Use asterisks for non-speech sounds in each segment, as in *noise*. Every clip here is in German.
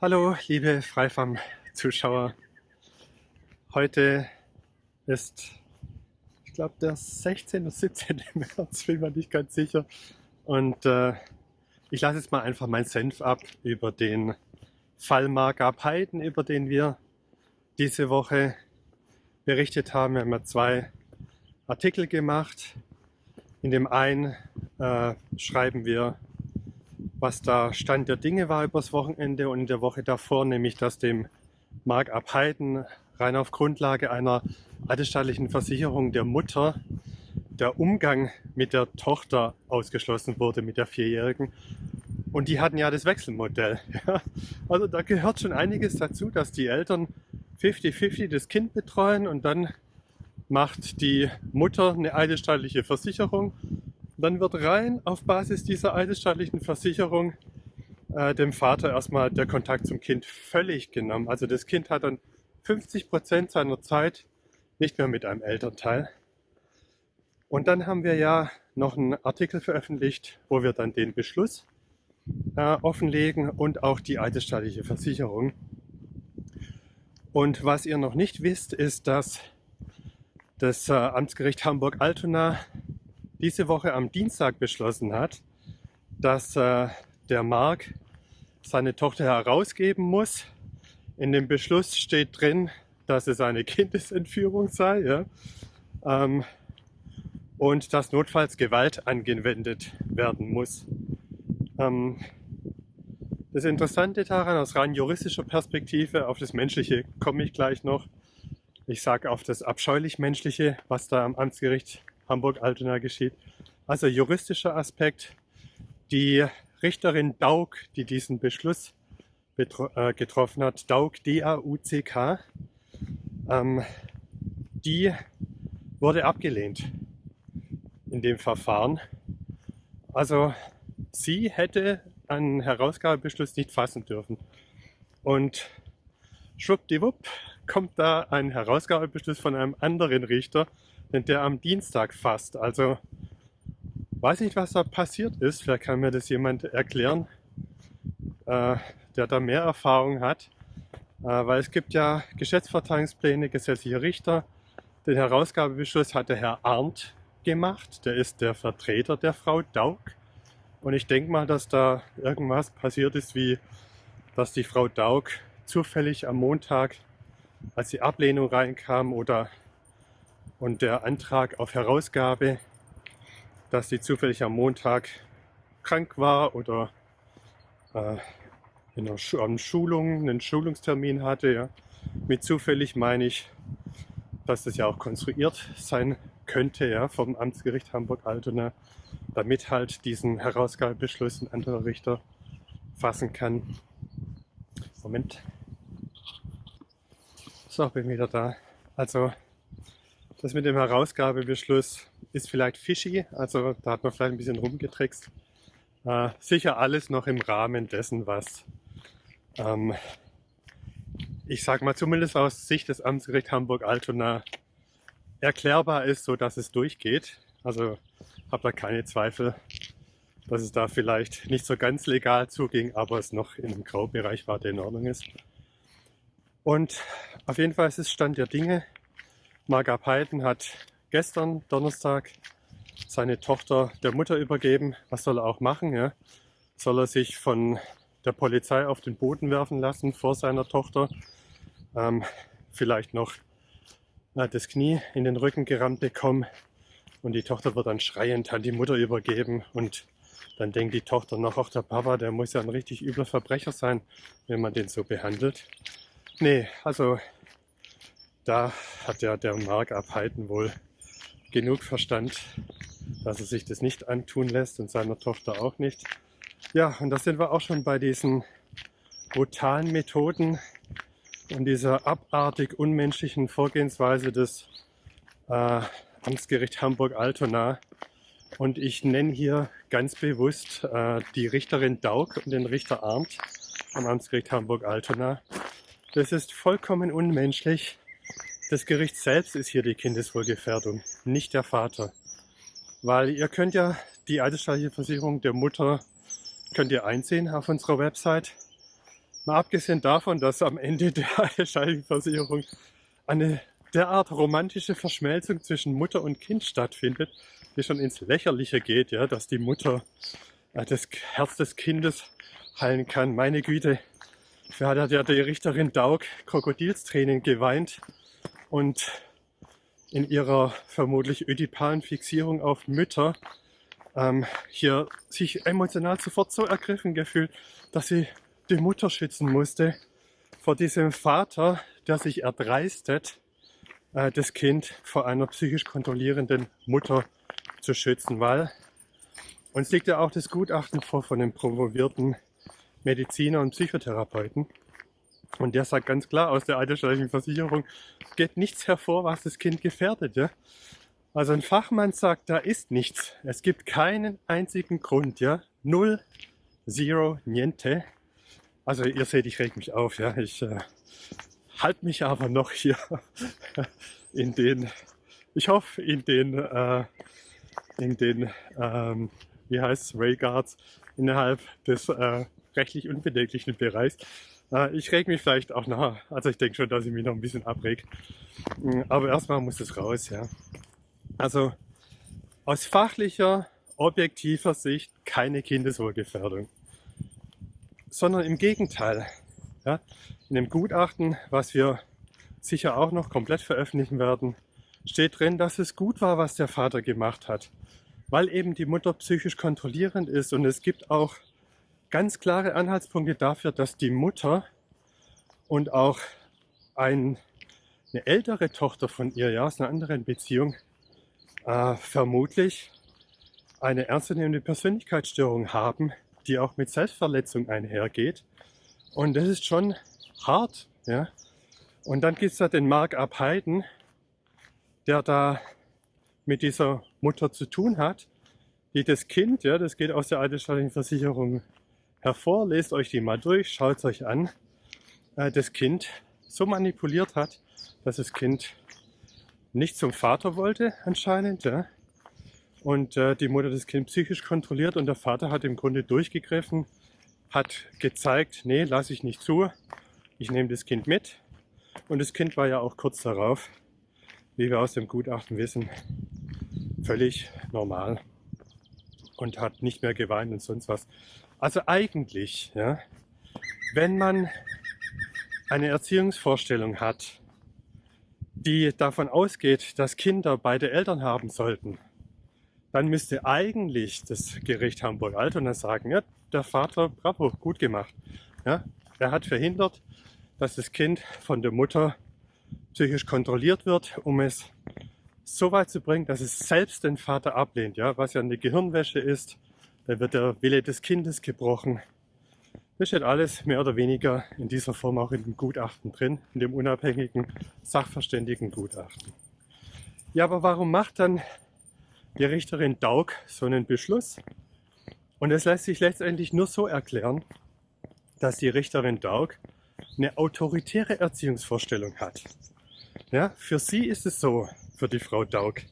Hallo, liebe Freifam-Zuschauer. Heute ist, ich glaube, der 16. oder 17. *laughs* März, bin mir nicht ganz sicher. Und äh, ich lasse jetzt mal einfach meinen Senf ab über den Fall Margab Heiden, über den wir diese Woche berichtet haben. Wir haben ja zwei Artikel gemacht. In dem einen äh, schreiben wir was da Stand der Dinge war übers Wochenende und in der Woche davor, nämlich dass dem Mark Abheiden rein auf Grundlage einer eidesstattlichen Versicherung der Mutter der Umgang mit der Tochter ausgeschlossen wurde, mit der Vierjährigen. Und die hatten ja das Wechselmodell. Also da gehört schon einiges dazu, dass die Eltern 50-50 das Kind betreuen und dann macht die Mutter eine eidesstattliche Versicherung dann wird rein auf Basis dieser eidesstattlichen Versicherung äh, dem Vater erstmal der Kontakt zum Kind völlig genommen. Also das Kind hat dann 50 Prozent seiner Zeit nicht mehr mit einem Elternteil. Und dann haben wir ja noch einen Artikel veröffentlicht, wo wir dann den Beschluss äh, offenlegen und auch die eidesstattliche Versicherung. Und was ihr noch nicht wisst, ist, dass das äh, Amtsgericht Hamburg-Altona diese Woche am Dienstag beschlossen hat, dass äh, der Mark seine Tochter herausgeben muss. In dem Beschluss steht drin, dass es eine *laughs* Kindesentführung sei ja? ähm, und dass notfalls Gewalt angewendet werden muss. Ähm, das Interessante daran aus rein juristischer Perspektive, auf das Menschliche komme ich gleich noch. Ich sage auf das abscheulich Menschliche, was da am Amtsgericht Hamburg-Altona geschieht. Also juristischer Aspekt. Die Richterin Daug, die diesen Beschluss äh, getroffen hat, Daug, D-A-U-C-K, ähm, die wurde abgelehnt in dem Verfahren. Also sie hätte einen Herausgabebeschluss nicht fassen dürfen. Und schwuppdiwupp kommt da ein Herausgabebeschluss von einem anderen Richter, den der am Dienstag fasst. Also weiß nicht, was da passiert ist. Vielleicht kann mir das jemand erklären, äh, der da mehr Erfahrung hat. Äh, weil es gibt ja Geschäftsverteilungspläne, gesetzliche Richter. Den Herausgabebeschluss hat der Herr Arndt gemacht. Der ist der Vertreter der Frau Daug. Und ich denke mal, dass da irgendwas passiert ist, wie dass die Frau Daug zufällig am Montag, als die Ablehnung reinkam oder und der Antrag auf Herausgabe, dass sie zufällig am Montag krank war oder äh, in einer Schulung, einen Schulungstermin hatte. Ja. Mit zufällig meine ich, dass das ja auch konstruiert sein könnte ja, vom Amtsgericht Hamburg-Altona, damit halt diesen Herausgabebeschluss ein anderer Richter fassen kann. Moment. So, bin wieder da. Also das mit dem Herausgabebeschluss ist vielleicht fishy, also da hat man vielleicht ein bisschen rumgetrickst. Äh, sicher alles noch im Rahmen dessen, was ähm, ich sage mal zumindest aus Sicht des Amtsgerichts Hamburg-Altona erklärbar ist, so dass es durchgeht. Also habe da keine Zweifel, dass es da vielleicht nicht so ganz legal zuging, aber es noch in einem Graubereich war, der in Ordnung ist. Und auf jeden Fall ist es Stand der Dinge. Marga Peiten hat gestern, Donnerstag, seine Tochter der Mutter übergeben. Was soll er auch machen? Ja? Soll er sich von der Polizei auf den Boden werfen lassen vor seiner Tochter? Ähm, vielleicht noch äh, das Knie in den Rücken gerammt bekommen und die Tochter wird dann schreiend an die Mutter übergeben und dann denkt die Tochter noch, auch der Papa, der muss ja ein richtig übler Verbrecher sein, wenn man den so behandelt. Nee, also da hat ja der Mark Abheiten wohl genug Verstand, dass er sich das nicht antun lässt und seiner Tochter auch nicht. Ja, und da sind wir auch schon bei diesen brutalen Methoden und dieser abartig unmenschlichen Vorgehensweise des äh, Amtsgericht Hamburg-Altona. Und ich nenne hier ganz bewusst äh, die Richterin Daug und den Richter Arndt am Amtsgericht Hamburg-Altona. Das ist vollkommen unmenschlich das Gericht selbst ist hier die Kindeswohlgefährdung, nicht der Vater. Weil ihr könnt ja die eidesstattliche Versicherung der Mutter könnt ihr einsehen auf unserer Website. Mal abgesehen davon, dass am Ende der Scheidungsversicherung eine derart romantische Verschmelzung zwischen Mutter und Kind stattfindet, die schon ins Lächerliche geht, ja, dass die Mutter äh, das Herz des Kindes heilen kann. Meine Güte, da hat ja die Richterin Daug Krokodilstränen geweint und in ihrer vermutlich ödipalen Fixierung auf Mütter ähm, hier sich emotional sofort so ergriffen gefühlt, dass sie die Mutter schützen musste vor diesem Vater, der sich erdreistet, äh, das Kind vor einer psychisch kontrollierenden Mutter zu schützen, weil uns liegt ja auch das Gutachten vor von dem promovierten Mediziner und Psychotherapeuten. Und der sagt ganz klar aus der alterssteuerlichen Versicherung, geht nichts hervor, was das Kind gefährdet. Ja? Also ein Fachmann sagt, da ist nichts. Es gibt keinen einzigen Grund. Ja? Null, zero, niente. Also ihr seht, ich reg mich auf. Ja? Ich äh, halte mich aber noch hier *laughs* in den, ich hoffe, in den, äh, in den, ähm, wie heißt es, Rayguards innerhalb des äh, rechtlich unbedenklichen Bereichs. Äh, ich reg mich vielleicht auch nach. Also ich denke schon, dass ich mich noch ein bisschen abreg. Mm, aber erstmal muss es raus, ja. Also aus fachlicher, objektiver Sicht keine Kindeswohlgefährdung. Sondern im Gegenteil. Ja, in dem Gutachten, was wir sicher auch noch komplett veröffentlichen werden, steht drin, dass es gut war, was der Vater gemacht hat, weil eben die Mutter psychisch kontrollierend ist und es gibt auch ganz klare Anhaltspunkte dafür, dass die Mutter und auch ein, eine ältere Tochter von ihr, ja, aus einer anderen Beziehung, äh, vermutlich eine ernstzunehmende Persönlichkeitsstörung haben, die auch mit Selbstverletzung einhergeht. Und das ist schon hart. Ja? Und dann gibt es da den Mark Abheiden, der da mit dieser Mutter zu tun hat, die das Kind, ja, das geht aus der altersstaatlichen Versicherung hervor, lest euch die mal durch, schaut es euch an, äh, das Kind so manipuliert hat, dass das Kind nicht zum Vater wollte anscheinend. Ja? Und äh, die Mutter das Kind psychisch kontrolliert und der Vater hat im Grunde durchgegriffen, hat gezeigt, nee, lasse ich nicht zu, ich nehme das Kind mit. Und das Kind war ja auch kurz darauf, wie wir aus dem Gutachten wissen, völlig normal und hat nicht mehr geweint und sonst was. Also eigentlich, ja, wenn man eine Erziehungsvorstellung hat, die davon ausgeht, dass Kinder beide Eltern haben sollten, dann müsste eigentlich das Gericht Hamburg-Altona sagen, ja, der Vater, bravo, gut gemacht. Ja, er hat verhindert, dass das Kind von der Mutter psychisch kontrolliert wird, um es so weit zu bringen, dass es selbst den Vater ablehnt, ja, was ja eine Gehirnwäsche ist, da wird der Wille des Kindes gebrochen. Das steht alles mehr oder weniger in dieser Form auch in dem Gutachten drin, in dem unabhängigen Sachverständigengutachten. Ja, aber warum macht dann die Richterin Daug so einen Beschluss? Und es lässt sich letztendlich nur so erklären, dass die Richterin Daug eine autoritäre Erziehungsvorstellung hat. Ja, für sie ist es so, für die Frau Daug,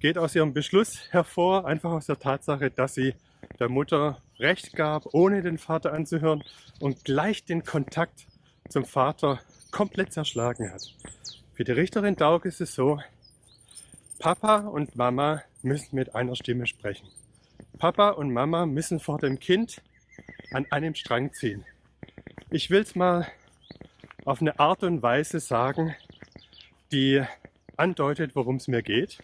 geht aus ihrem Beschluss hervor, einfach aus der Tatsache, dass sie der Mutter Recht gab, ohne den Vater anzuhören und gleich den Kontakt zum Vater komplett zerschlagen hat. Für die Richterin Daug ist es so, Papa und Mama müssen mit einer Stimme sprechen. Papa und Mama müssen vor dem Kind an einem Strang ziehen. Ich will es mal auf eine Art und Weise sagen, die andeutet, worum es mir geht.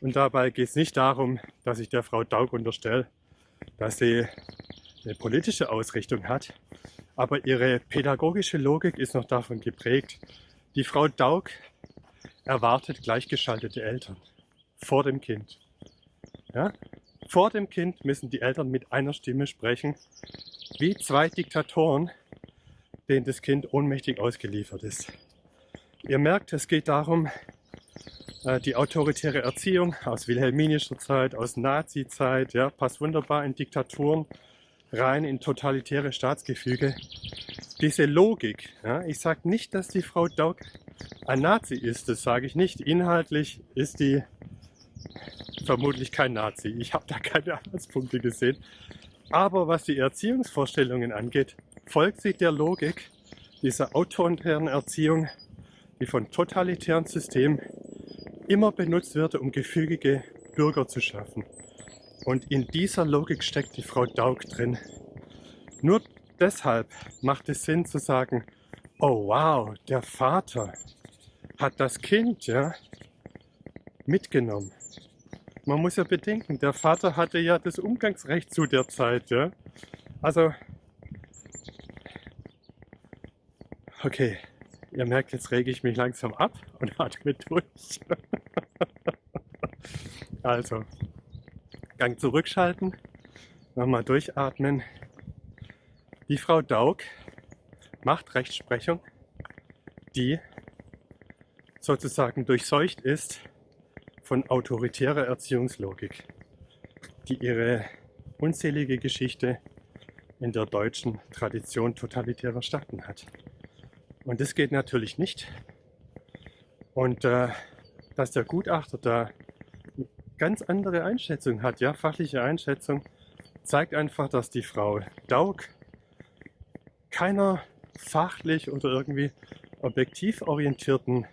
Und dabei geht es nicht darum, dass ich der Frau Daug unterstelle, dass sie eine politische Ausrichtung hat, aber ihre pädagogische Logik ist noch davon geprägt. Die Frau Daug erwartet gleichgeschaltete Eltern vor dem Kind. Ja? Vor dem Kind müssen die Eltern mit einer Stimme sprechen, wie zwei Diktatoren, denen das Kind ohnmächtig ausgeliefert ist. Ihr merkt, es geht darum, die autoritäre Erziehung aus wilhelminischer Zeit, aus Nazi-Zeit, ja, passt wunderbar in Diktaturen rein, in totalitäre Staatsgefüge. Diese Logik, ja, ich sage nicht, dass die Frau Daug ein Nazi ist, das sage ich nicht. Inhaltlich ist die vermutlich kein Nazi. Ich habe da keine Anhaltspunkte gesehen. Aber was die Erziehungsvorstellungen angeht, folgt sie der Logik dieser autoritären Erziehung, die von totalitären Systemen immer benutzt wird, um gefügige Bürger zu schaffen. Und in dieser Logik steckt die Frau Daug drin. Nur deshalb macht es Sinn zu sagen, oh wow, der Vater hat das Kind ja, mitgenommen. Man muss ja bedenken, der Vater hatte ja das Umgangsrecht zu der Zeit. Ja? Also, okay, ihr merkt, jetzt rege ich mich langsam ab und *laughs* atme durch. *laughs* also, Gang zurückschalten, nochmal durchatmen. Die Frau Daug macht Rechtsprechung, die sozusagen durchseucht ist von autoritärer Erziehungslogik, die ihre unzählige Geschichte in der deutschen Tradition totalitärer Staaten hat. Und das geht natürlich nicht. Und äh, dass der Gutachter da eine ganz andere Einschätzung hat, ja, fachliche Einschätzung, zeigt einfach, dass die Frau Daug keiner fachlich oder irgendwie objektiv orientierten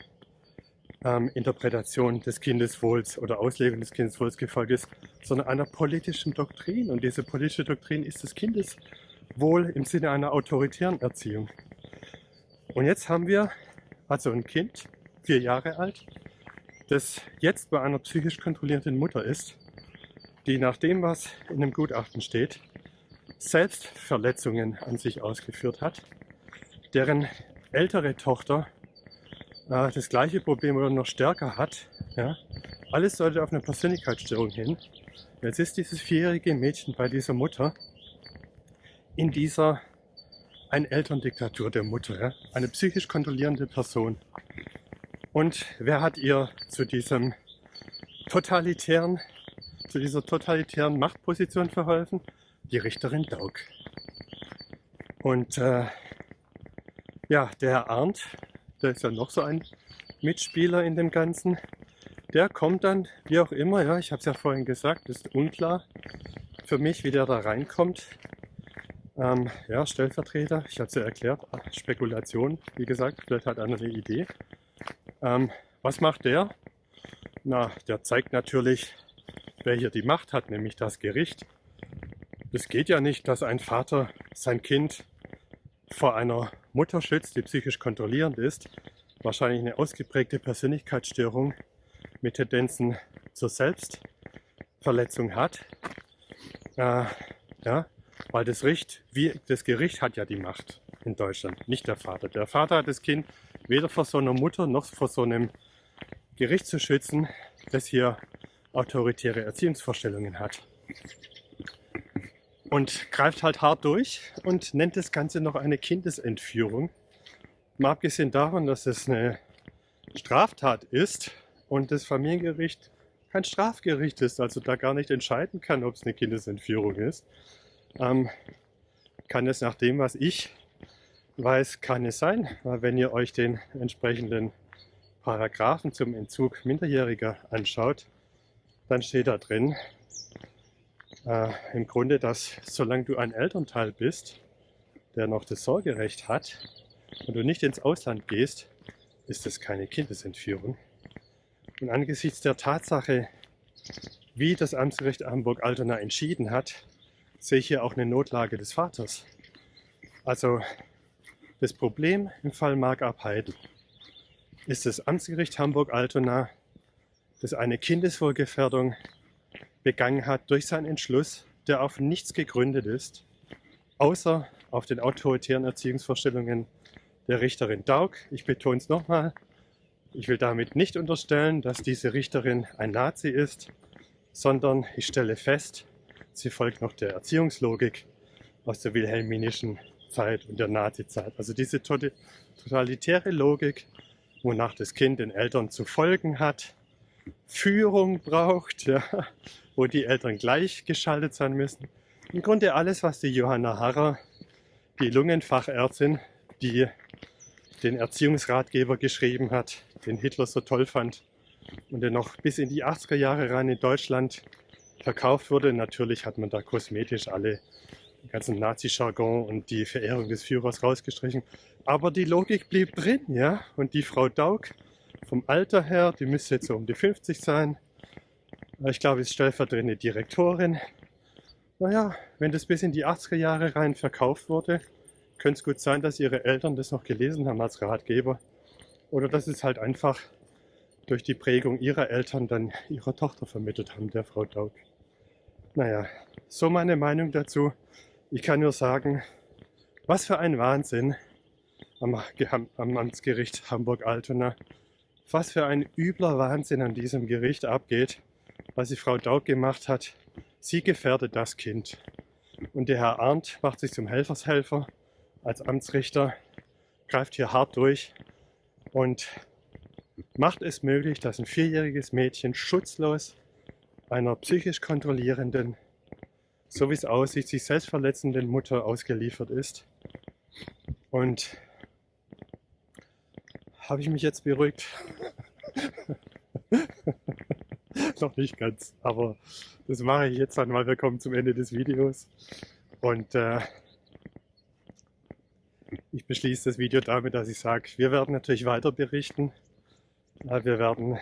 ähm, Interpretation des Kindeswohls oder Auslegung des Kindeswohls gefolgt ist, sondern einer politischen Doktrin. Und diese politische Doktrin ist das Kindeswohl im Sinne einer autoritären Erziehung. Und jetzt haben wir also ein Kind, vier Jahre alt, das jetzt bei einer psychisch kontrollierenden Mutter ist, die nach dem, was in dem Gutachten steht, Selbstverletzungen an sich ausgeführt hat, deren ältere Tochter äh, das gleiche Problem oder noch stärker hat. Ja? Alles sollte auf eine Persönlichkeitsstörung hin. Jetzt ist dieses vierjährige Mädchen bei dieser Mutter in dieser eine Elterndiktatur der Mutter, ja? eine psychisch kontrollierende Person. Und wer hat ihr zu diesem totalitären, zu dieser totalitären Machtposition verholfen? Die Richterin Daug. Und äh, ja, der Herr Arndt, der ist ja noch so ein Mitspieler in dem Ganzen. Der kommt dann, wie auch immer, ja, ich habe es ja vorhin gesagt, ist unklar für mich, wie der da reinkommt. Ähm, ja, Stellvertreter, ich habe es ja erklärt, Spekulation, wie gesagt, vielleicht hat einer eine Idee. Ähm, was macht der? Na, der zeigt natürlich, wer hier die Macht hat, nämlich das Gericht. Es geht ja nicht, dass ein Vater sein Kind vor einer Mutter schützt, die psychisch kontrollierend ist, wahrscheinlich eine ausgeprägte Persönlichkeitsstörung mit Tendenzen zur Selbstverletzung hat. Äh, ja, weil das, Richt, wie, das Gericht hat ja die Macht in Deutschland, nicht der Vater. Der Vater hat das Kind weder vor so einer Mutter noch vor so einem Gericht zu schützen, das hier autoritäre Erziehungsvorstellungen hat und greift halt hart durch und nennt das Ganze noch eine Kindesentführung. Mal abgesehen davon, dass es eine Straftat ist und das Familiengericht kein Strafgericht ist, also da gar nicht entscheiden kann, ob es eine Kindesentführung ist, ähm, kann es nach dem, was ich weiß, kann es sein, weil wenn ihr euch den entsprechenden Paragraphen zum Entzug Minderjähriger anschaut, dann steht da drin, äh, im Grunde, dass solange du ein Elternteil bist, der noch das Sorgerecht hat und du nicht ins Ausland gehst, ist das keine Kindesentführung. Und angesichts der Tatsache, wie das Amtsgericht Hamburg-Altona entschieden hat, sehe ich hier auch eine Notlage des Vaters. Also das Problem im Fall Mark Abheiden ist das Amtsgericht Hamburg-Altona, das eine Kindeswohlgefährdung begangen hat durch seinen Entschluss, der auf nichts gegründet ist, außer auf den autoritären Erziehungsvorstellungen der Richterin Daug. Ich betone es nochmal, ich will damit nicht unterstellen, dass diese Richterin ein Nazi ist, sondern ich stelle fest, sie folgt noch der Erziehungslogik aus der wilhelminischen Zeit und der Nazizeit. Also diese totalitäre Logik, wonach das Kind den Eltern zu folgen hat, Führung braucht, ja, wo die Eltern gleichgeschaltet sein müssen. Im Grunde alles, was die Johanna Harrer, die Lungenfachärztin, die den Erziehungsratgeber geschrieben hat, den Hitler so toll fand und der noch bis in die 80er Jahre rein in Deutschland verkauft wurde. Natürlich hat man da kosmetisch alle den ganzen Nazi-Jargon und die Verehrung des Führers rausgestrichen. Aber die Logik blieb drin, ja. Und die Frau Daug vom Alter her, die müsste jetzt so um die 50 sein. Ich glaube, ist stellvertretende Direktorin. Naja, wenn das bis in die 80er Jahre rein verkauft wurde, könnte es gut sein, dass ihre Eltern das noch gelesen haben als Ratgeber. Oder dass es halt einfach durch die Prägung ihrer Eltern dann ihrer Tochter vermittelt haben, der Frau Daug. Naja, so meine Meinung dazu. Ich kann nur sagen, was für ein Wahnsinn am, am Amtsgericht Hamburg-Altona. Was für ein übler Wahnsinn an diesem Gericht abgeht, was die Frau Daug gemacht hat. Sie gefährdet das Kind. Und der Herr Arndt macht sich zum Helfershelfer als Amtsrichter, greift hier hart durch und macht es möglich, dass ein vierjähriges Mädchen schutzlos einer psychisch kontrollierenden, so wie es aussieht, sich selbst verletzenden Mutter ausgeliefert ist. Und habe ich mich jetzt beruhigt? *laughs* Noch nicht ganz, aber das mache ich jetzt dann mal. Wir kommen zum Ende des Videos. Und äh, ich beschließe das Video damit, dass ich sage, wir werden natürlich weiter berichten. Wir werden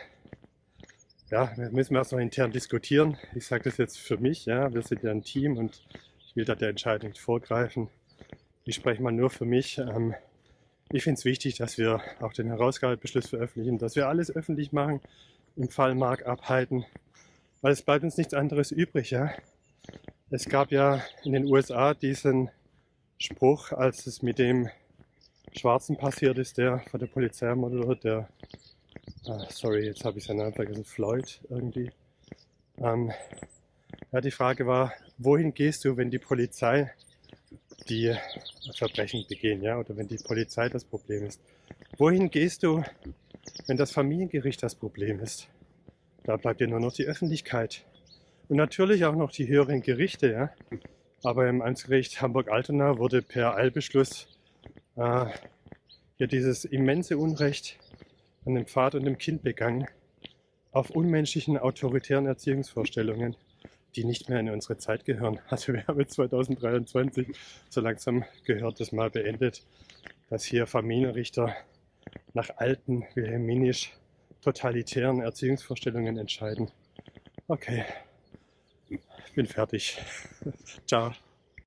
ja, wir müssen erst noch intern diskutieren. Ich sage das jetzt für mich, ja, wir sind ja ein Team und ich will da der Entscheidung nicht vorgreifen. Ich spreche mal nur für mich. Ähm, ich finde es wichtig, dass wir auch den Herausgabebeschluss veröffentlichen, dass wir alles öffentlich machen, im Fall Mark abhalten, weil es bleibt uns nichts anderes übrig. Ja? Es gab ja in den USA diesen Spruch, als es mit dem Schwarzen passiert ist, der von der Polizei ermordet wurde, der Ah, sorry, jetzt habe ich seinen Namen vergessen. Floyd irgendwie. Ähm, ja, die Frage war, wohin gehst du, wenn die Polizei die Verbrechen begehen, ja, oder wenn die Polizei das Problem ist? Wohin gehst du, wenn das Familiengericht das Problem ist? Da bleibt dir nur noch die Öffentlichkeit. Und natürlich auch noch die höheren Gerichte, ja. Aber im Amtsgericht Hamburg-Altona wurde per Eilbeschluss äh, hier dieses immense Unrecht an dem Pfad und dem Kind begangen, auf unmenschlichen, autoritären Erziehungsvorstellungen, die nicht mehr in unsere Zeit gehören. *laughs* Also wir haben jetzt 2023, so langsam gehört das mal beendet, dass hier Familienrichter nach alten, wilhelminisch totalitären Erziehungsvorstellungen entscheiden. Okay, bin fertig. *laughs* Ciao.